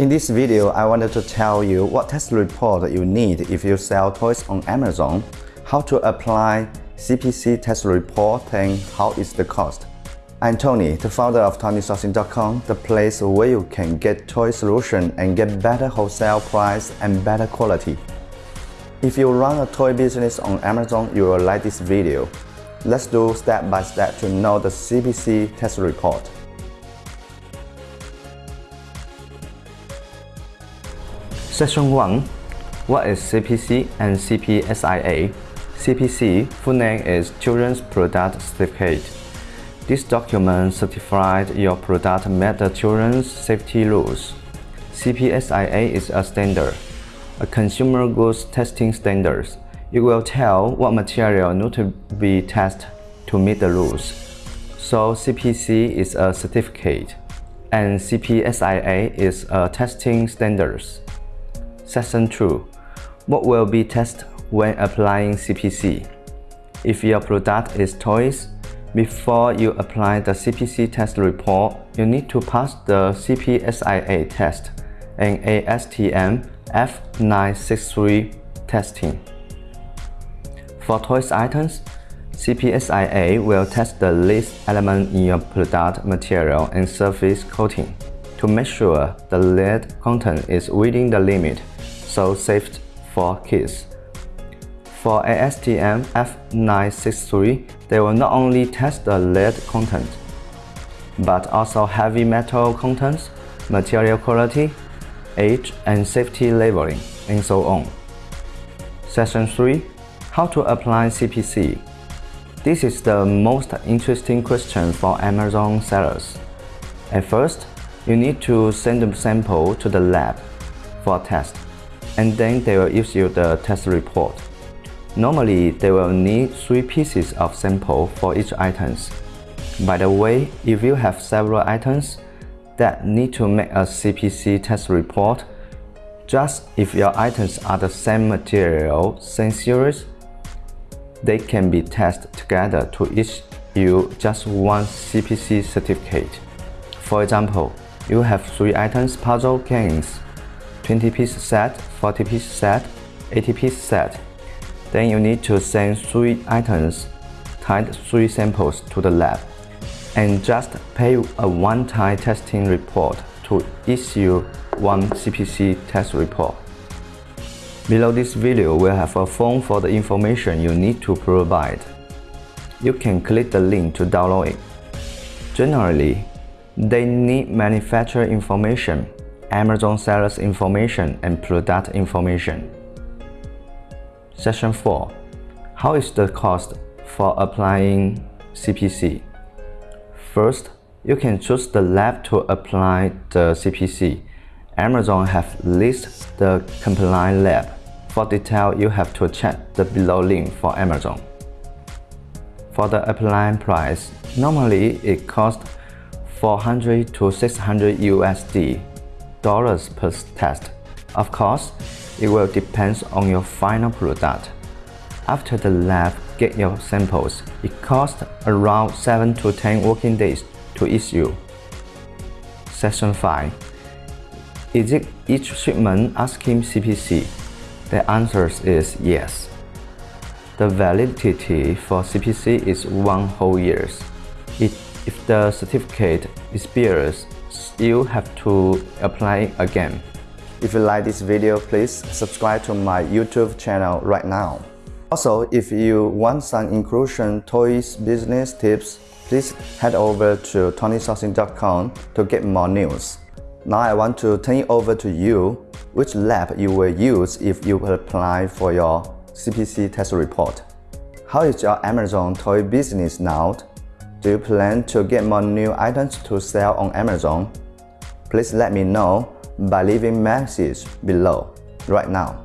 In this video, I wanted to tell you what test report you need if you sell toys on Amazon, how to apply CPC test report and how is the cost. I'm Tony, the founder of TonySourcing.com, the place where you can get toy solution and get better wholesale price and better quality. If you run a toy business on Amazon, you will like this video. Let's do step by step to know the CPC test report. Section 1. What is CPC and CPSIA? CPC, full name is Children's Product Certificate. This document certified your product met the children's safety rules. CPSIA is a standard, a consumer goods testing standard. It will tell what material need to be tested to meet the rules. So CPC is a certificate, and CPSIA is a testing standards. Section 2. What will be tested when applying CPC? If your product is toys, before you apply the CPC test report, you need to pass the CPSIA test and ASTM F963 testing. For toys items, CPSIA will test the least element in your product material and surface coating to make sure the lead content is within the limit so safe for kids. For ASTM F963, they will not only test the lead content, but also heavy metal contents, material quality, age and safety labeling, and so on. Section 3. How to apply CPC This is the most interesting question for Amazon sellers. At first, you need to send a sample to the lab for test and then they will issue the test report. Normally, they will need three pieces of sample for each items. By the way, if you have several items that need to make a CPC test report, just if your items are the same material, same series, they can be tested together to issue you just one CPC certificate. For example, you have three items puzzle games 20 piece set, 40 piece set, 80 piece set. Then you need to send 3 items, tied 3 samples to the lab, and just pay a one-time testing report to issue one CPC test report. Below this video will have a form for the information you need to provide. You can click the link to download it. Generally, they need manufacturer information Amazon sellers information and product information. Section 4. How is the cost for applying CPC? First, you can choose the lab to apply the CPC. Amazon have list the compliant lab. For detail, you have to check the below link for Amazon. For the applying price, normally it costs 400 to 600 USD per test. Of course, it will depend on your final product. After the lab get your samples, it costs around 7 to 10 working days to issue. Section 5. Is it each shipment asking CPC? The answer is yes. The validity for CPC is one whole year. if the certificate expires you have to apply again. If you like this video, please subscribe to my YouTube channel right now. Also, if you want some inclusion toys business tips, please head over to TonySourcing.com to get more news. Now I want to turn it over to you, which lab you will use if you apply for your CPC test report. How is your Amazon toy business now? Do you plan to get more new items to sell on Amazon? Please let me know by leaving message below right now.